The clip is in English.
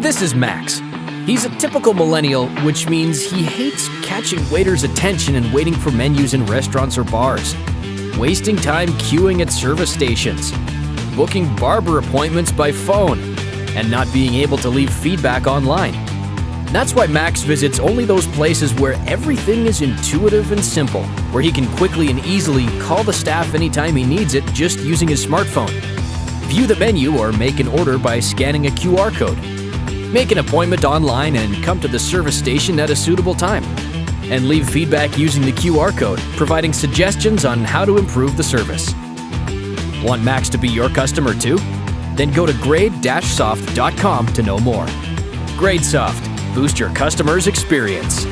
This is Max. He's a typical millennial, which means he hates catching waiters' attention and waiting for menus in restaurants or bars, wasting time queuing at service stations, booking barber appointments by phone, and not being able to leave feedback online. That's why Max visits only those places where everything is intuitive and simple, where he can quickly and easily call the staff anytime he needs it just using his smartphone. View the menu or make an order by scanning a QR code. Make an appointment online and come to the service station at a suitable time. And leave feedback using the QR code, providing suggestions on how to improve the service. Want Max to be your customer too? Then go to grade-soft.com to know more. GradeSoft. Boost your customer's experience.